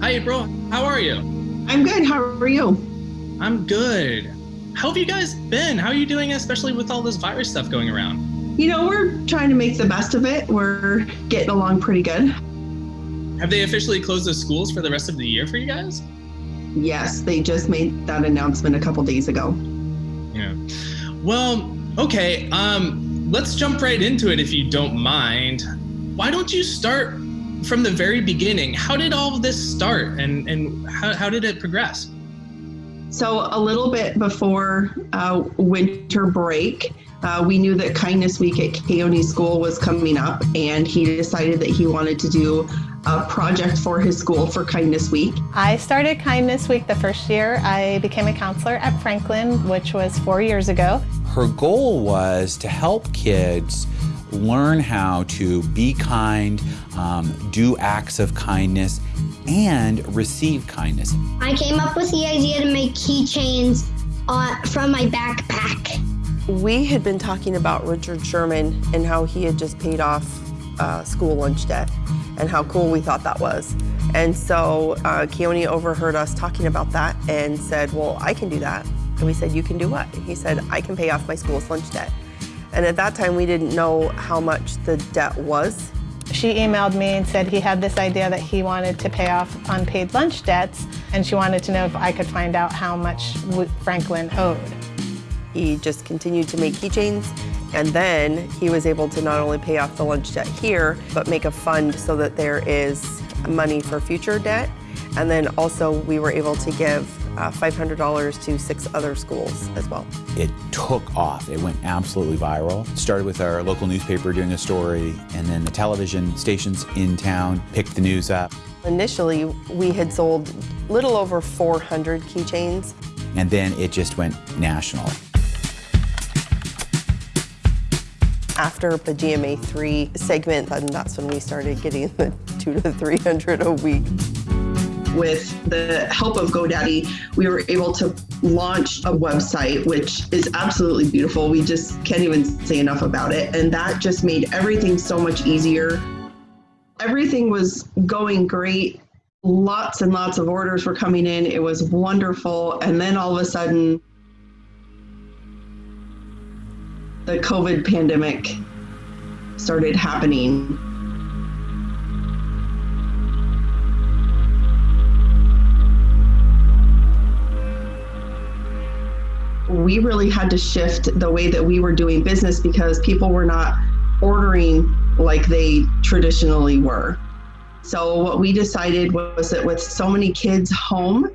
Hi, April. How are you? I'm good. How are you? I'm good. How have you guys been? How are you doing, especially with all this virus stuff going around? You know, we're trying to make the best of it. We're getting along pretty good. Have they officially closed the schools for the rest of the year for you guys? Yes, they just made that announcement a couple days ago. Yeah. Well, okay. Um, let's jump right into it if you don't mind. Why don't you start from the very beginning? How did all of this start and, and how, how did it progress? So, a little bit before uh, winter break, uh, we knew that Kindness Week at Keone School was coming up, and he decided that he wanted to do a project for his school for Kindness Week. I started Kindness Week the first year. I became a counselor at Franklin, which was four years ago. Her goal was to help kids learn how to be kind, um, do acts of kindness, and receive kindness. I came up with the idea to make keychains uh, from my backpack. We had been talking about Richard Sherman and how he had just paid off uh, school lunch debt and how cool we thought that was. And so uh, Keone overheard us talking about that and said, well, I can do that. And we said, you can do what? He said, I can pay off my school's lunch debt. And at that time, we didn't know how much the debt was. She emailed me and said he had this idea that he wanted to pay off unpaid lunch debts, and she wanted to know if I could find out how much Franklin owed. He just continued to make keychains, and then he was able to not only pay off the lunch debt here, but make a fund so that there is money for future debt. And then also we were able to give uh, $500 to six other schools as well. It took off. It went absolutely viral. Started with our local newspaper doing a story, and then the television stations in town picked the news up. Initially, we had sold little over 400 keychains. And then it just went national. After the GMA 3 segment, and that's when we started getting the two to 300 a week with the help of GoDaddy, we were able to launch a website, which is absolutely beautiful. We just can't even say enough about it. And that just made everything so much easier. Everything was going great. Lots and lots of orders were coming in. It was wonderful. And then all of a sudden, the COVID pandemic started happening. We really had to shift the way that we were doing business because people were not ordering like they traditionally were. So, what we decided was that with so many kids home,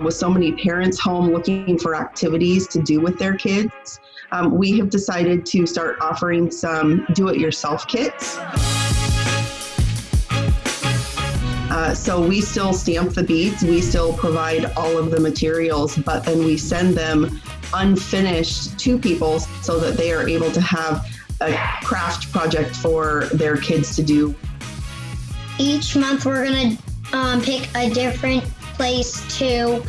with so many parents home looking for activities to do with their kids, um, we have decided to start offering some do it yourself kits. Uh, so we still stamp the beads, we still provide all of the materials, but then we send them unfinished to people so that they are able to have a craft project for their kids to do. Each month, we're going to um, pick a different place to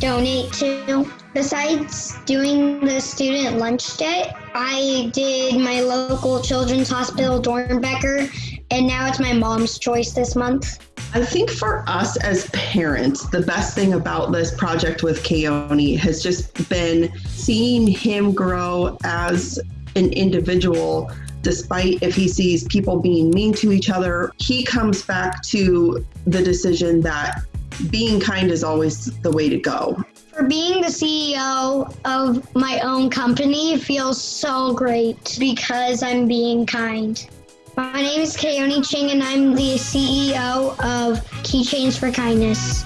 donate to. Besides doing the student lunch day, I did my local children's hospital, Doernbecher, and now it's my mom's choice this month. I think for us as parents, the best thing about this project with Keone has just been seeing him grow as an individual. Despite if he sees people being mean to each other, he comes back to the decision that being kind is always the way to go. For being the CEO of my own company feels so great because I'm being kind. My name is Keone Ching, and I'm the CEO of Keychains for Kindness.